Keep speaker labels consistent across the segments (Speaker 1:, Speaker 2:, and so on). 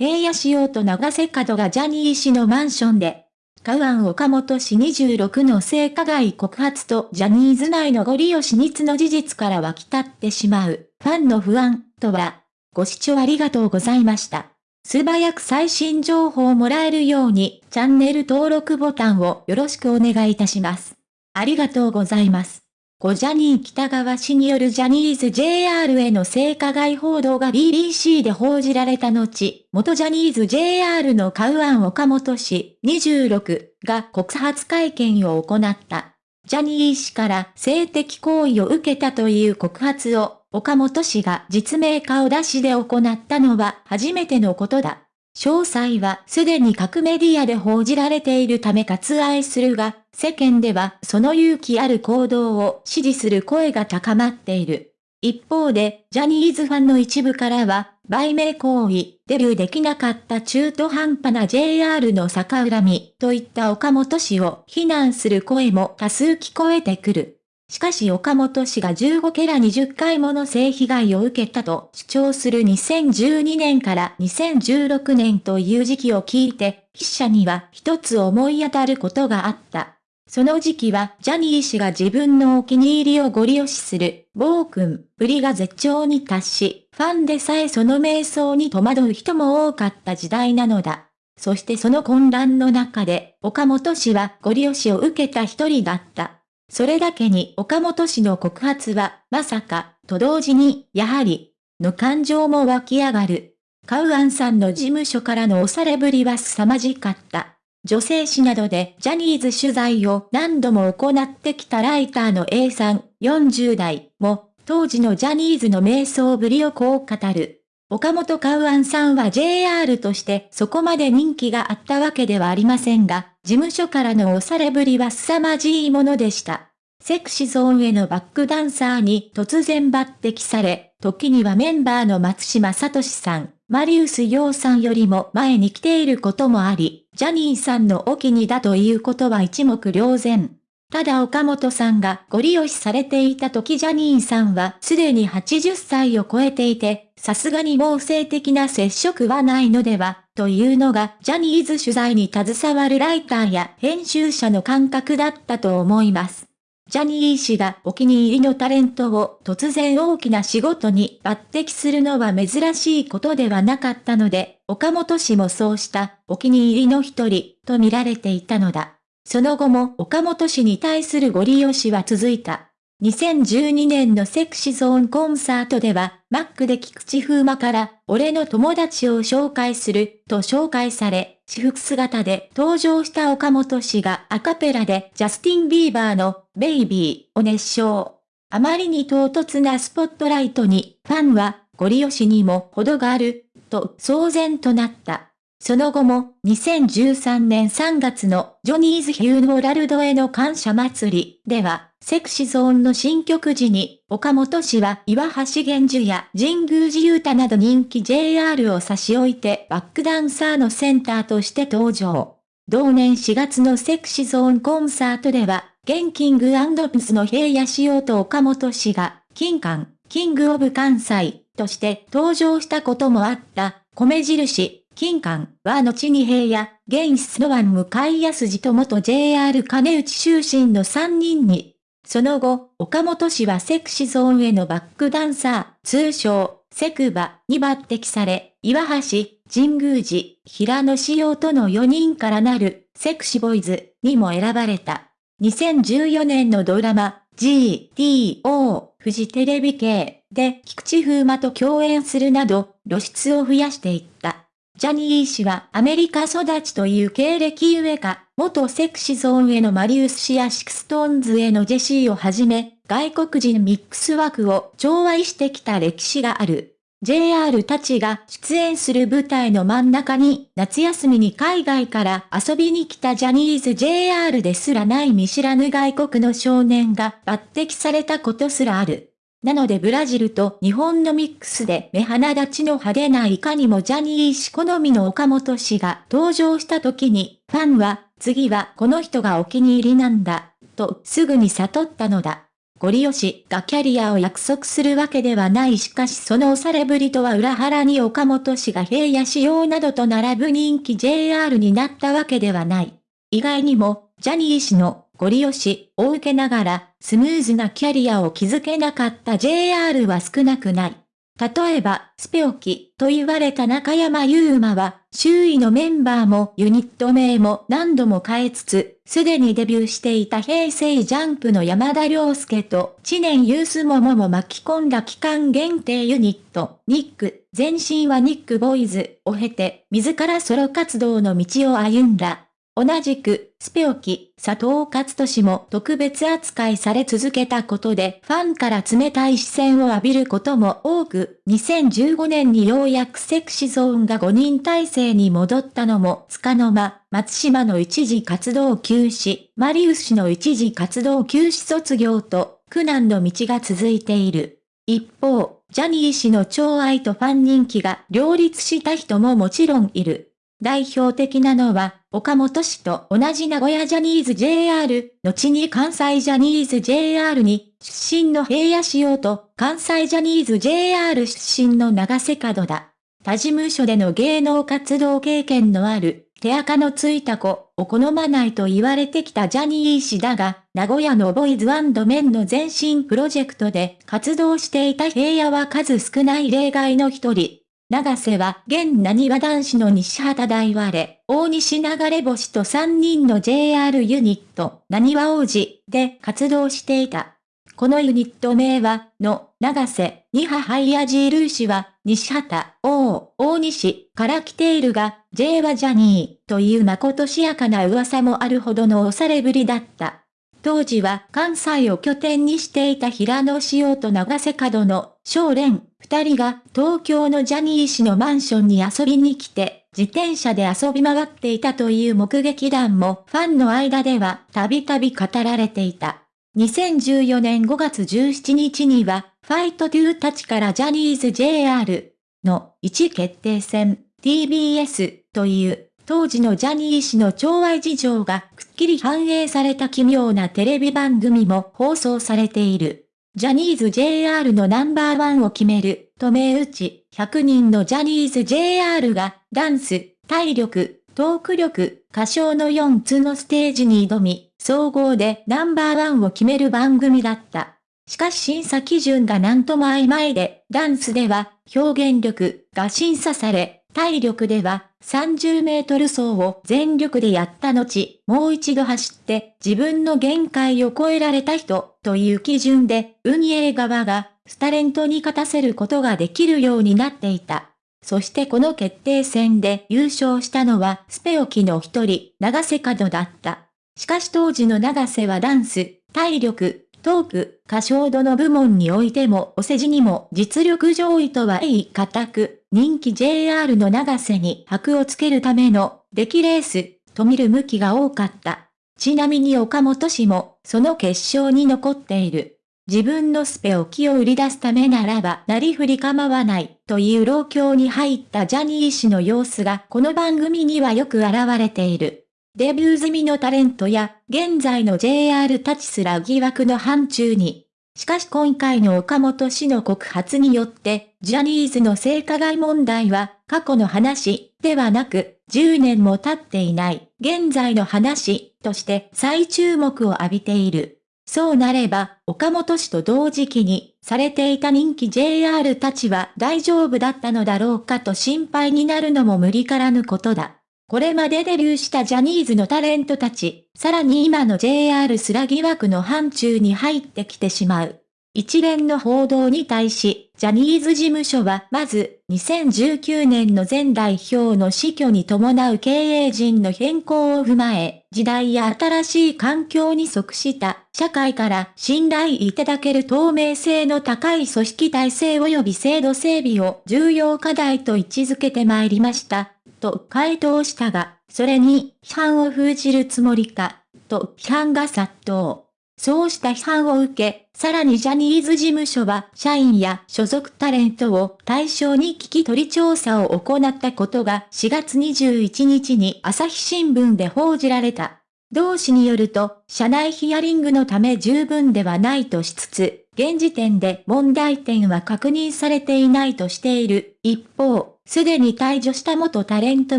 Speaker 1: 平野仕様と長瀬角がジャニー氏のマンションで、カウアン岡本氏26の性加害告発とジャニーズ内のご利用し密の事実から湧き立ってしまう、ファンの不安、とは、ご視聴ありがとうございました。素早く最新情報をもらえるように、チャンネル登録ボタンをよろしくお願いいたします。ありがとうございます。ゴジャニー北川氏によるジャニーズ JR への性加害報道が BBC で報じられた後、元ジャニーズ JR のカウアン岡本氏26が告発会見を行った。ジャニー氏から性的行為を受けたという告発を岡本氏が実名顔出しで行ったのは初めてのことだ。詳細はすでに各メディアで報じられているため割愛するが、世間ではその勇気ある行動を支持する声が高まっている。一方で、ジャニーズファンの一部からは、売名行為、デビューできなかった中途半端な JR の逆恨みといった岡本氏を非難する声も多数聞こえてくる。しかし岡本氏が15ケラ20回もの性被害を受けたと主張する2012年から2016年という時期を聞いて、筆者には一つ思い当たることがあった。その時期はジャニー氏が自分のお気に入りをご利用しする、暴君ぶりが絶頂に達し、ファンでさえその瞑想に戸惑う人も多かった時代なのだ。そしてその混乱の中で、岡本氏はご利用しを受けた一人だった。それだけに岡本氏の告発は、まさか、と同時に、やはり、の感情も湧き上がる。カウアンさんの事務所からの押されぶりは凄まじかった。女性誌などでジャニーズ取材を何度も行ってきたライターの A さん40代も当時のジャニーズの瞑想ぶりをこう語る。岡本カウアンさんは JR としてそこまで人気があったわけではありませんが、事務所からの押されぶりは凄まじいものでした。セクシゾーンへのバックダンサーに突然抜擢され、時にはメンバーの松島聡さん、マリウス洋さんよりも前に来ていることもあり、ジャニーさんのお気にだということは一目瞭然。ただ岡本さんがご利用しされていた時ジャニーさんはすでに80歳を超えていて、さすがにもう性的な接触はないのでは、というのがジャニーズ取材に携わるライターや編集者の感覚だったと思います。ジャニー氏がお気に入りのタレントを突然大きな仕事に抜擢するのは珍しいことではなかったので、岡本氏もそうしたお気に入りの一人と見られていたのだ。その後も岡本氏に対するご利用しは続いた。2012年のセクシゾーンコンサートでは、マックで菊池風磨から、俺の友達を紹介する、と紹介され、私服姿で登場した岡本氏がアカペラでジャスティン・ビーバーの、ベイビーを熱唱。あまりに唐突なスポットライトに、ファンは、ご利用しにも程がある、と騒然となった。その後も、2013年3月のジョニーズ・ヒューノーラルドへの感謝祭りでは、セクシゾーンの新曲時に、岡本氏は岩橋源樹や神宮寺雄太など人気 JR を差し置いてバックダンサーのセンターとして登場。同年4月のセクシゾーンコンサートでは、ゲンキングピスの平野仕様と岡本氏が、金館、キングオブ関西として登場したこともあった、米印、金館は後に平野、現スノワン向井康二と元 JR 金内終身の3人にその後、岡本氏はセクシゾーンへのバックダンサー、通称、セクバに抜擢され、岩橋、神宮寺、平野仕様との4人からなる、セクシボイズにも選ばれた。2014年のドラマ、GTO、フジテレビ系で菊池風磨と共演するなど、露出を増やしていった。ジャニー氏はアメリカ育ちという経歴ゆえか、元 Sexy Zone へのマリウス氏や SixTONES へのジェシーをはじめ、外国人ミックス枠を重用してきた歴史がある。JR たちが出演する舞台の真ん中に夏休みに海外から遊びに来たジャニーズ JR ですらない見知らぬ外国の少年が抜擢されたことすらある。なのでブラジルと日本のミックスで目鼻立ちの派手ないかにもジャニー氏好みの岡本氏が登場した時に、ファンは、次はこの人がお気に入りなんだ、とすぐに悟ったのだ。ゴリ押しがキャリアを約束するわけではないしかしその押されぶりとは裏腹に岡本氏が平野仕様などと並ぶ人気 JR になったわけではない。意外にも、ジャニー氏のゴリ押しを受けながら、スムーズなキャリアを築けなかった JR は少なくない。例えば、スペオキと言われた中山優馬は、周囲のメンバーもユニット名も何度も変えつつ、すでにデビューしていた平成ジャンプの山田涼介と知念ユースモモも巻き込んだ期間限定ユニット、ニック、前身はニックボーイズを経て、自らソロ活動の道を歩んだ。同じく、スペオキ、佐藤勝利も特別扱いされ続けたことで、ファンから冷たい視線を浴びることも多く、2015年にようやくセクシゾーンが5人体制に戻ったのも、つかの間、松島の一時活動休止、マリウス氏の一時活動休止卒業と、苦難の道が続いている。一方、ジャニー氏の寵愛とファン人気が両立した人ももちろんいる。代表的なのは、岡本氏と同じ名古屋ジャニーズ JR、後に関西ジャニーズ JR に、出身の平野仕様と関西ジャニーズ JR 出身の長瀬角だ。他事務所での芸能活動経験のある、手垢のついた子を好まないと言われてきたジャニー氏だが、名古屋のボイズメンの前身プロジェクトで活動していた平野は数少ない例外の一人。長瀬は現何和男子の西畑大我、大西流れ星と3人の JR ユニット、何和王子で活動していた。このユニット名は、の、長瀬、二波ハイヤジールーシは、西畑、王、大西から来ているが、J はジャニーというまことしやかな噂もあるほどの押されぶりだった。当時は関西を拠点にしていた平野紫耀と長瀬角の少蓮二人が東京のジャニー氏のマンションに遊びに来て自転車で遊び回っていたという目撃談もファンの間ではたびたび語られていた。2014年5月17日にはファイトトゥータチからジャニーズ JR の1決定戦 TBS という当時のジャニー氏の寵愛事情がきり反映された奇妙なテレビ番組も放送されている。ジャニーズ JR のナンバーワンを決める、と銘打ち、100人のジャニーズ JR が、ダンス、体力、トーク力、歌唱の4つのステージに挑み、総合でナンバーワンを決める番組だった。しかし審査基準がなんとも曖昧で、ダンスでは表現力が審査され、体力では30メートル走を全力でやった後、もう一度走って自分の限界を超えられた人という基準で運営側がスタレントに勝たせることができるようになっていた。そしてこの決定戦で優勝したのはスペオキの一人、長瀬角だった。しかし当時の長瀬はダンス、体力、トーク、歌唱度の部門においてもお世辞にも実力上位とは言い難く、人気 JR の長瀬に箔をつけるための出来レースと見る向きが多かった。ちなみに岡本氏もその決勝に残っている。自分のスペを気を売り出すためならばなりふり構わないという老境に入ったジャニー氏の様子がこの番組にはよく現れている。デビュー済みのタレントや、現在の JR たちすら疑惑の範疇に。しかし今回の岡本氏の告発によって、ジャニーズの性加害問題は、過去の話、ではなく、10年も経っていない、現在の話、として再注目を浴びている。そうなれば、岡本氏と同時期に、されていた人気 JR たちは大丈夫だったのだろうかと心配になるのも無理からぬことだ。これまでデビューしたジャニーズのタレントたち、さらに今の JR スラ疑惑の範疇に入ってきてしまう。一連の報道に対し、ジャニーズ事務所はまず、2019年の前代表の死去に伴う経営陣の変更を踏まえ、時代や新しい環境に即した社会から信頼いただける透明性の高い組織体制及び制度整備を重要課題と位置づけてまいりました。と回答したが、それに批判を封じるつもりか、と批判が殺到。そうした批判を受け、さらにジャニーズ事務所は社員や所属タレントを対象に聞き取り調査を行ったことが4月21日に朝日新聞で報じられた。同氏によると、社内ヒアリングのため十分ではないとしつつ、現時点で問題点は確認されていないとしている。一方、すでに退場した元タレント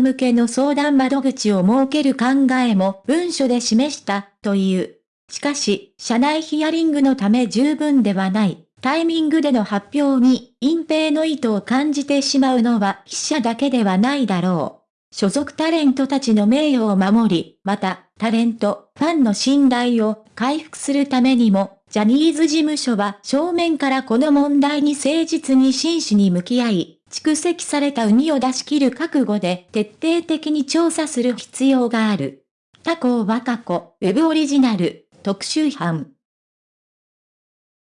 Speaker 1: 向けの相談窓口を設ける考えも文書で示したという。しかし、社内ヒアリングのため十分ではない。タイミングでの発表に隠蔽の意図を感じてしまうのは記者だけではないだろう。所属タレントたちの名誉を守り、また、タレント、ファンの信頼を回復するためにも、ジャニーズ事務所は正面からこの問題に誠実に真摯に向き合い、蓄積されたウニを出し切る覚悟で徹底的に調査する必要がある。他校は過去、ウェブオリジナル、特集班。